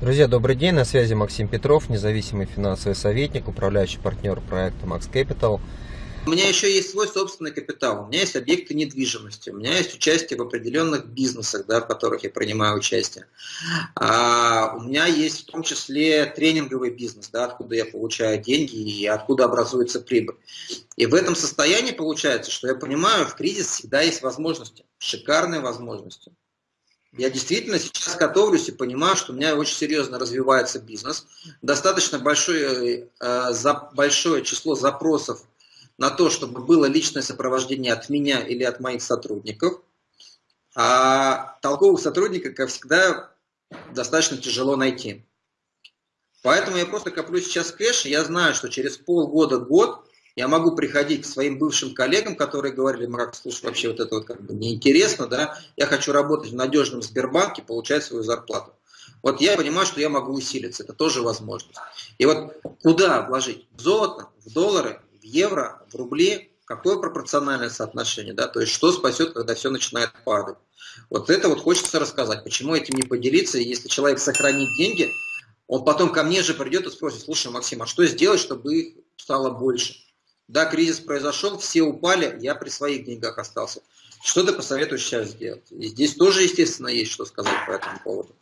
Друзья, добрый день, на связи Максим Петров, независимый финансовый советник, управляющий партнер проекта Max Capital. У меня еще есть свой собственный капитал, у меня есть объекты недвижимости, у меня есть участие в определенных бизнесах, да, в которых я принимаю участие. А, у меня есть в том числе тренинговый бизнес, да, откуда я получаю деньги и откуда образуется прибыль. И в этом состоянии получается, что я понимаю, в кризис всегда есть возможности, шикарные возможности. Я действительно сейчас готовлюсь и понимаю, что у меня очень серьезно развивается бизнес. Достаточно большое, э, за, большое число запросов на то, чтобы было личное сопровождение от меня или от моих сотрудников. А толковых сотрудников, как всегда, достаточно тяжело найти. Поэтому я просто коплю сейчас кэш, и я знаю, что через полгода-год я могу приходить к своим бывшим коллегам, которые говорили, Марк, слушай, вообще вот это вот как бы неинтересно, да, я хочу работать в надежном Сбербанке, получать свою зарплату. Вот я понимаю, что я могу усилиться, это тоже возможность. И вот куда вложить? В золото, в доллары, в евро, в рубли, какое пропорциональное соотношение, да, то есть что спасет, когда все начинает падать. Вот это вот хочется рассказать, почему этим не поделиться, если человек сохранит деньги, он потом ко мне же придет и спросит, слушай, Максим, а что сделать, чтобы их стало больше? Да, кризис произошел, все упали, я при своих деньгах остался. Что ты посоветуешь сейчас сделать? И здесь тоже, естественно, есть что сказать по этому поводу.